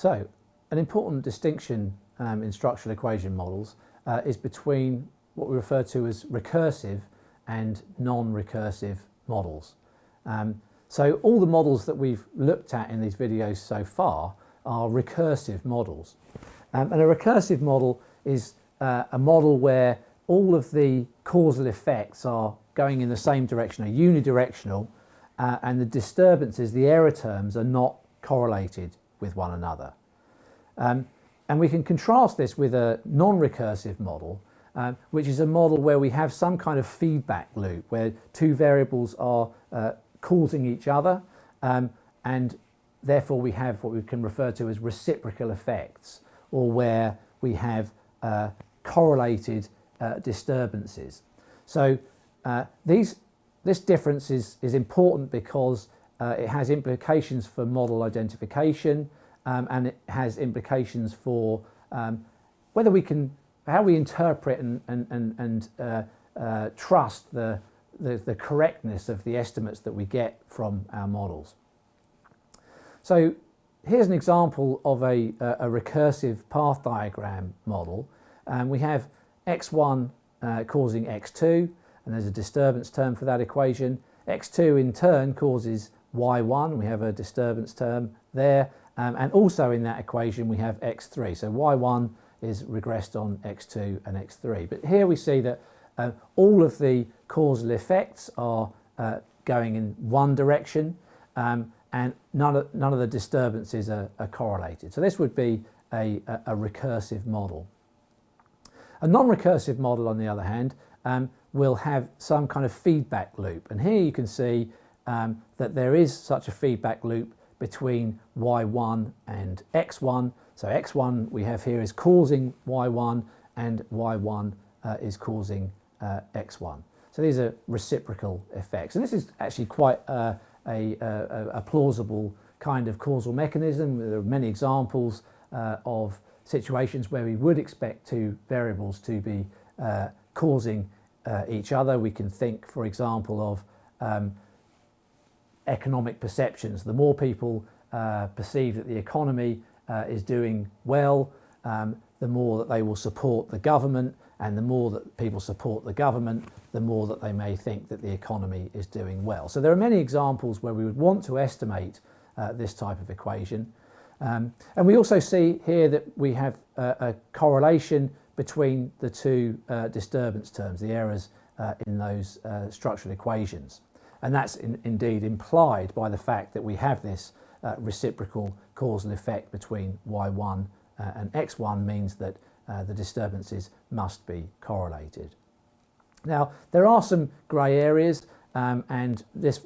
So an important distinction um, in structural equation models uh, is between what we refer to as recursive and non-recursive models. Um, so all the models that we've looked at in these videos so far are recursive models. Um, and a recursive model is uh, a model where all of the causal effects are going in the same direction, are unidirectional, uh, and the disturbances, the error terms, are not correlated with one another. Um, and we can contrast this with a non-recursive model, uh, which is a model where we have some kind of feedback loop, where two variables are uh, causing each other, um, and therefore we have what we can refer to as reciprocal effects, or where we have uh, correlated uh, disturbances. So uh, these, this difference is, is important because uh, it has implications for model identification um, and it has implications for um, whether we can, how we interpret and, and, and, and uh, uh, trust the, the, the correctness of the estimates that we get from our models. So here's an example of a, a recursive path diagram model. Um, we have x1 uh, causing x2 and there's a disturbance term for that equation. x2 in turn causes y1, we have a disturbance term there um, and also in that equation we have x3. So y1 is regressed on x2 and x3. But here we see that uh, all of the causal effects are uh, going in one direction um, and none of, none of the disturbances are, are correlated. So this would be a, a, a recursive model. A non-recursive model, on the other hand, um, will have some kind of feedback loop. And here you can see um, that there is such a feedback loop between y1 and x1. So x1 we have here is causing y1 and y1 uh, is causing uh, x1. So these are reciprocal effects. And this is actually quite uh, a, a, a, plausible kind of causal mechanism. There are many examples uh, of situations where we would expect two variables to be uh, causing uh, each other. We can think, for example, of um, economic perceptions. The more people uh, perceive that the economy uh, is doing well, um, the more that they will support the government and the more that people support the government, the more that they may think that the economy is doing well. So there are many examples where we would want to estimate uh, this type of equation. Um, and we also see here that we have a, a correlation between the two uh, disturbance terms, the errors uh, in those uh, structural equations. And that's in, indeed implied by the fact that we have this uh, reciprocal causal effect between y1 uh, and x1 means that uh, the disturbances must be correlated. Now, there are some grey areas um, and this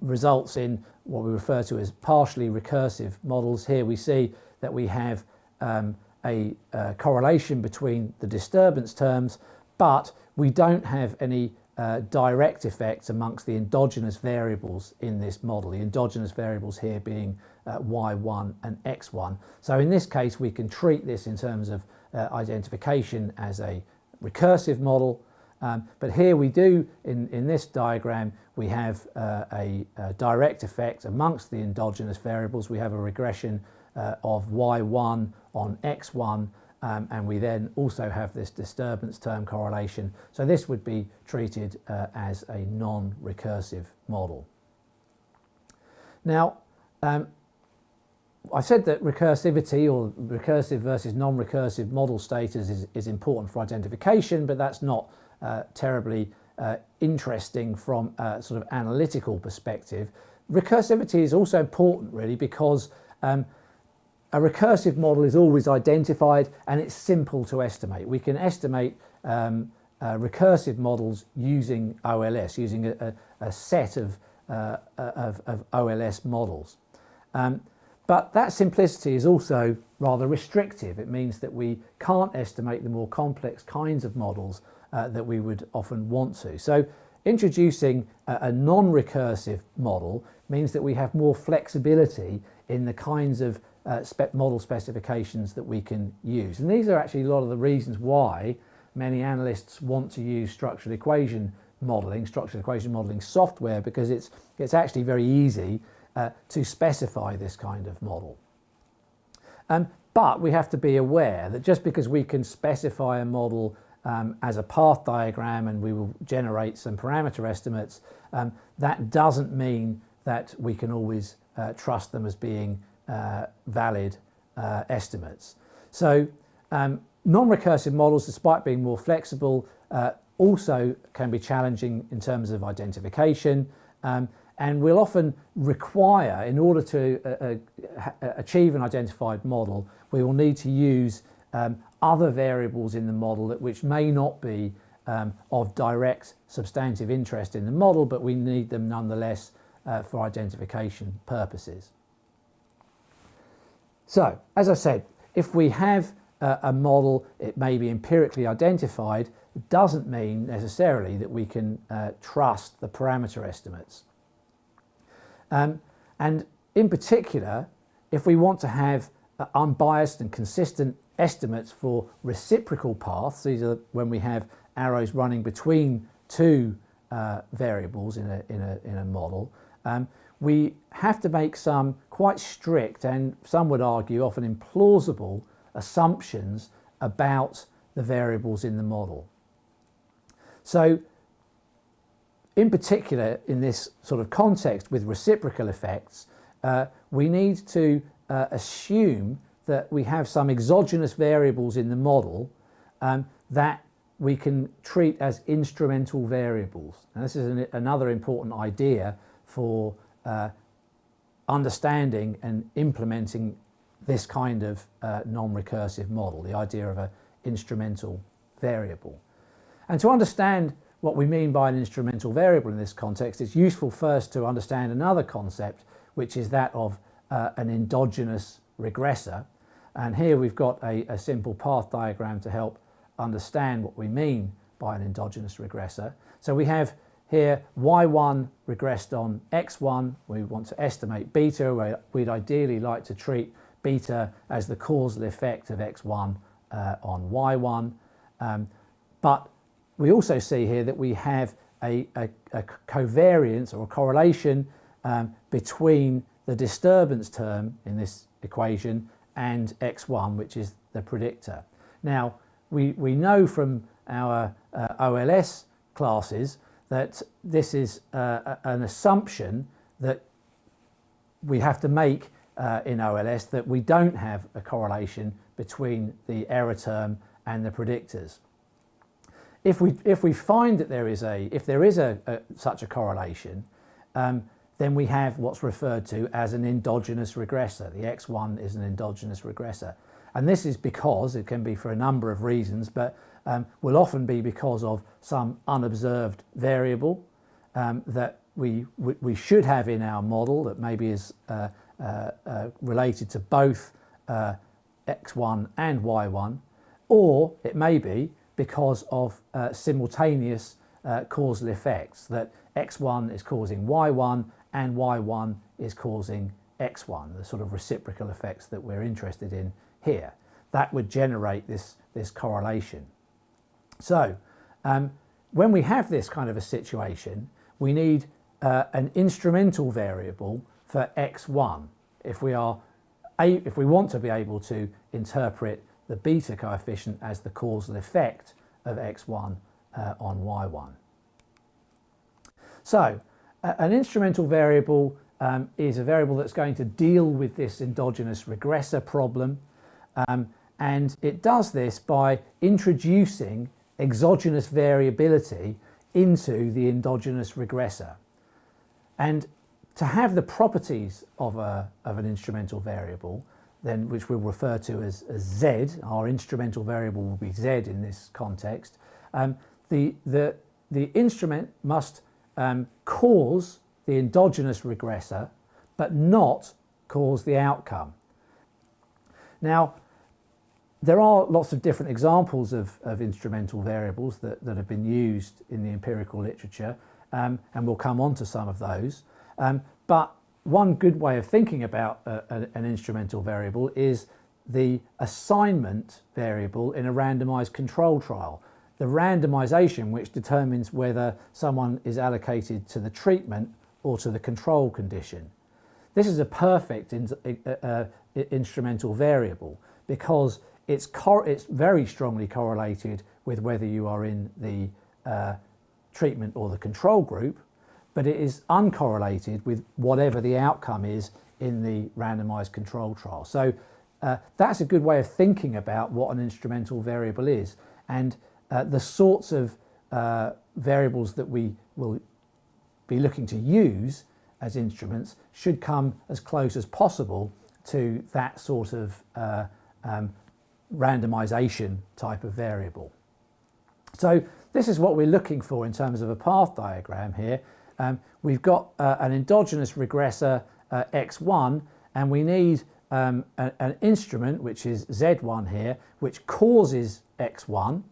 results in what we refer to as partially recursive models. Here we see that we have um, a, a, correlation between the disturbance terms, but we don't have any uh, direct effects amongst the endogenous variables in this model, the endogenous variables here being uh, y1 and x1. So in this case we can treat this in terms of uh, identification as a recursive model um, but here we do, in, in this diagram, we have uh, a, a, direct effect amongst the endogenous variables. We have a regression uh, of y1 on x1 um, and we then also have this disturbance term correlation. So this would be treated uh, as a non-recursive model. Now, um, I said that recursivity or recursive versus non-recursive model status is, is important for identification, but that's not uh, terribly uh, interesting from a sort of analytical perspective. Recursivity is also important really because um, a recursive model is always identified and it's simple to estimate. We can estimate um, uh, recursive models using OLS, using a, a, a set of, uh, of, of, OLS models. Um, but that simplicity is also rather restrictive. It means that we can't estimate the more complex kinds of models uh, that we would often want to. So introducing a, a non-recursive model means that we have more flexibility in the kinds of uh, model specifications that we can use. And these are actually a lot of the reasons why many analysts want to use structural equation modeling, structural equation modeling software, because it's, it's actually very easy uh, to specify this kind of model. Um, but we have to be aware that just because we can specify a model um, as a path diagram and we will generate some parameter estimates, um, that doesn't mean that we can always uh, trust them as being uh, valid uh, estimates. So um, non-recursive models, despite being more flexible, uh, also can be challenging in terms of identification um, and will often require, in order to uh, uh, achieve an identified model, we will need to use um, other variables in the model that which may not be um, of direct substantive interest in the model, but we need them nonetheless uh, for identification purposes. So, as I said, if we have uh, a model, it may be empirically identified, it doesn't mean necessarily that we can uh, trust the parameter estimates. Um, and in particular, if we want to have uh, unbiased and consistent estimates for reciprocal paths, these are when we have arrows running between two uh, variables in a, in a, in a model, um, we have to make some quite strict and some would argue often implausible assumptions about the variables in the model. So in particular in this sort of context with reciprocal effects, uh, we need to uh, assume that we have some exogenous variables in the model um, that we can treat as instrumental variables. And this is an, another important idea for uh, understanding and implementing this kind of uh, non-recursive model, the idea of an instrumental variable. And to understand what we mean by an instrumental variable in this context, it's useful first to understand another concept, which is that of uh, an endogenous regressor. And here we've got a, a simple path diagram to help understand what we mean by an endogenous regressor. So we have here y1 regressed on x1. We want to estimate beta. We'd ideally like to treat beta as the causal effect of x1 uh, on y1. Um, but we also see here that we have a, a, a covariance or a correlation um, between the disturbance term in this equation and x1, which is the predictor. Now, we, we know from our uh, OLS classes that this is uh, an assumption that we have to make uh, in OLS that we don't have a correlation between the error term and the predictors. If we, if we find that there is a, if there is a, a such a correlation, um, then we have what's referred to as an endogenous regressor. The X1 is an endogenous regressor. And this is because, it can be for a number of reasons, but um, will often be because of some unobserved variable um, that we, we should have in our model that maybe is uh, uh, uh, related to both uh, x1 and y1, or it may be because of uh, simultaneous uh, causal effects that x1 is causing y1 and y1 is causing x1, the sort of reciprocal effects that we're interested in here. That would generate this, this correlation. So um, when we have this kind of a situation, we need uh, an instrumental variable for x1 if we are if we want to be able to interpret the beta coefficient as the causal effect of x1 uh, on y1. So an instrumental variable um, is a variable that's going to deal with this endogenous regressor problem um, and it does this by introducing exogenous variability into the endogenous regressor. And to have the properties of, a, of an instrumental variable, then which we'll refer to as, as z, our instrumental variable will be z in this context, um, the, the, the instrument must um, cause the endogenous regressor, but not cause the outcome. Now, there are lots of different examples of, of instrumental variables that, that have been used in the empirical literature, um, and we'll come on to some of those. Um, but one good way of thinking about a, a, an instrumental variable is the assignment variable in a randomized control trial. The randomization which determines whether someone is allocated to the treatment or to the control condition. This is a perfect in, uh, uh, instrumental variable because it's, it's very strongly correlated with whether you are in the uh, treatment or the control group, but it is uncorrelated with whatever the outcome is in the randomized control trial. So uh, that's a good way of thinking about what an instrumental variable is. And uh, the sorts of uh, variables that we will be looking to use as instruments should come as close as possible to that sort of uh, um, randomization type of variable. So this is what we're looking for in terms of a path diagram here. Um, we've got uh, an endogenous regressor uh, x1 and we need um, a, an instrument which is z1 here which causes x1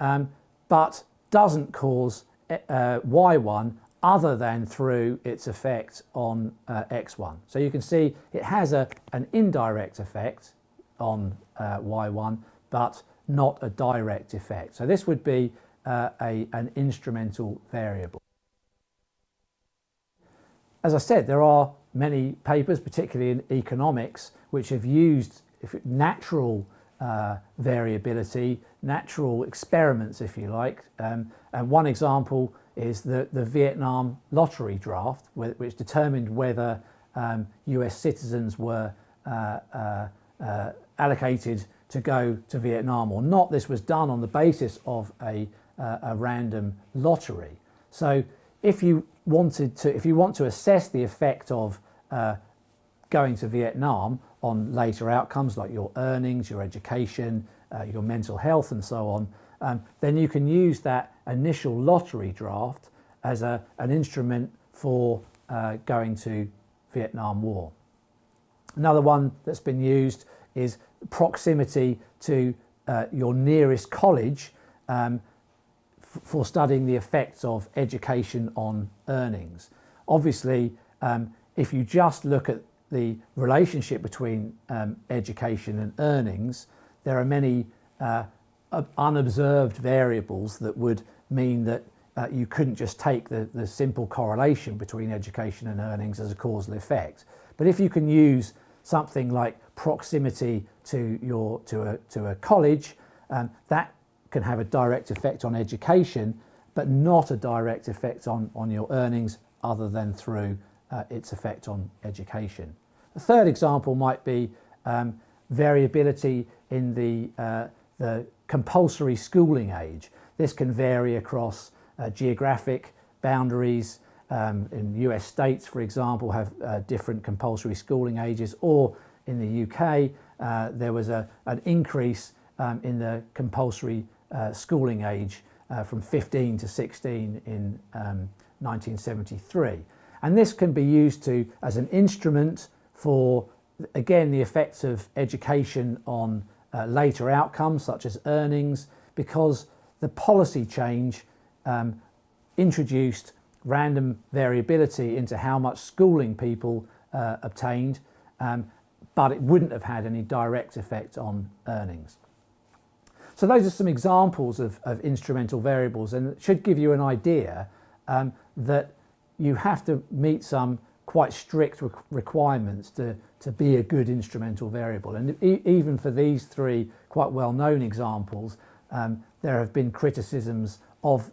um, but doesn't cause uh, y1 other than through its effect on uh, x1. So you can see it has a, an indirect effect on uh, y1 but not a direct effect. So this would be uh, a, an instrumental variable. As I said, there are many papers, particularly in economics, which have used natural uh, variability, natural experiments, if you like. Um, and one example is the, the Vietnam lottery draft, which determined whether um, US citizens were uh, uh, uh, allocated to go to Vietnam or not. This was done on the basis of a, uh, a random lottery. So if you wanted to, if you want to assess the effect of uh, going to Vietnam on later outcomes like your earnings, your education, uh, your mental health and so on, um, then you can use that initial lottery draft as a, an instrument for uh, going to Vietnam War. Another one that's been used is proximity to uh, your nearest college um, for studying the effects of education on earnings. Obviously, um, if you just look at the relationship between um, education and earnings, there are many uh, unobserved variables that would mean that uh, you couldn't just take the, the simple correlation between education and earnings as a causal effect. But if you can use something like proximity to your to a to a college, um, that can have a direct effect on education, but not a direct effect on on your earnings other than through uh, its effect on education. The third example might be um, variability in the uh, the compulsory schooling age. This can vary across uh, geographic boundaries, um, in US states, for example, have uh, different compulsory schooling ages, or in the UK, uh, there was a, an increase um, in the compulsory uh, schooling age uh, from 15 to 16 in um, 1973. And this can be used to as an instrument for, again, the effects of education on uh, later outcomes, such as earnings, because the policy change um, introduced random variability into how much schooling people uh, obtained, um, but it wouldn't have had any direct effect on earnings. So those are some examples of, of instrumental variables and it should give you an idea um, that you have to meet some quite strict requirements to, to be a good instrumental variable. And e even for these three quite well-known examples, um, there have been criticisms of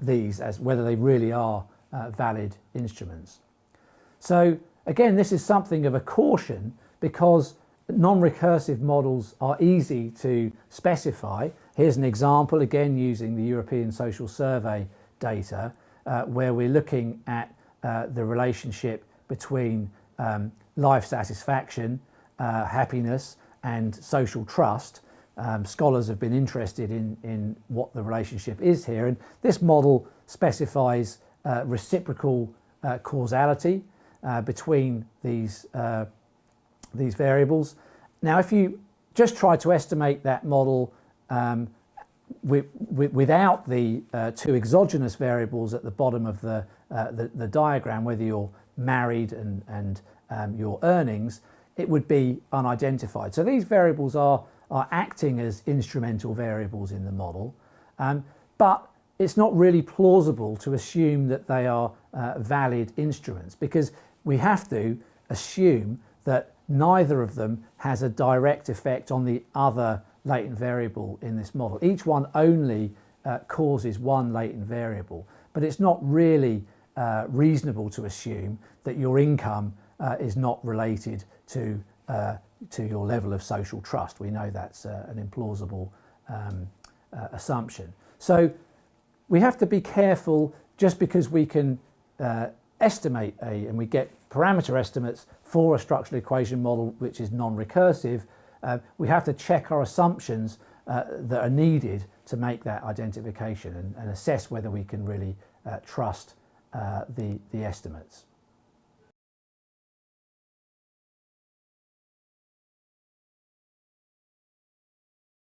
these as whether they really are uh, valid instruments. So again, this is something of a caution because non-recursive models are easy to specify. Here's an example, again using the European Social Survey data, uh, where we're looking at uh, the relationship between um, life satisfaction, uh, happiness and social trust. Um, scholars have been interested in, in what the relationship is here and this model specifies uh, reciprocal uh, causality uh, between these, these variables. Now, if you just try to estimate that model um, with, with, without the uh, two exogenous variables at the bottom of the, uh, the, the, diagram, whether you're married and, and um, your earnings, it would be unidentified. So these variables are, are acting as instrumental variables in the model, um, but it's not really plausible to assume that they are uh, valid instruments because we have to assume that neither of them has a direct effect on the other latent variable in this model. Each one only uh, causes one latent variable, but it's not really uh, reasonable to assume that your income uh, is not related to, uh, to your level of social trust. We know that's uh, an implausible um, uh, assumption. So we have to be careful just because we can estimate a, and we get parameter estimates for a structural equation model which is non-recursive, uh, we have to check our assumptions uh, that are needed to make that identification and, and assess whether we can really uh, trust uh, the, the estimates.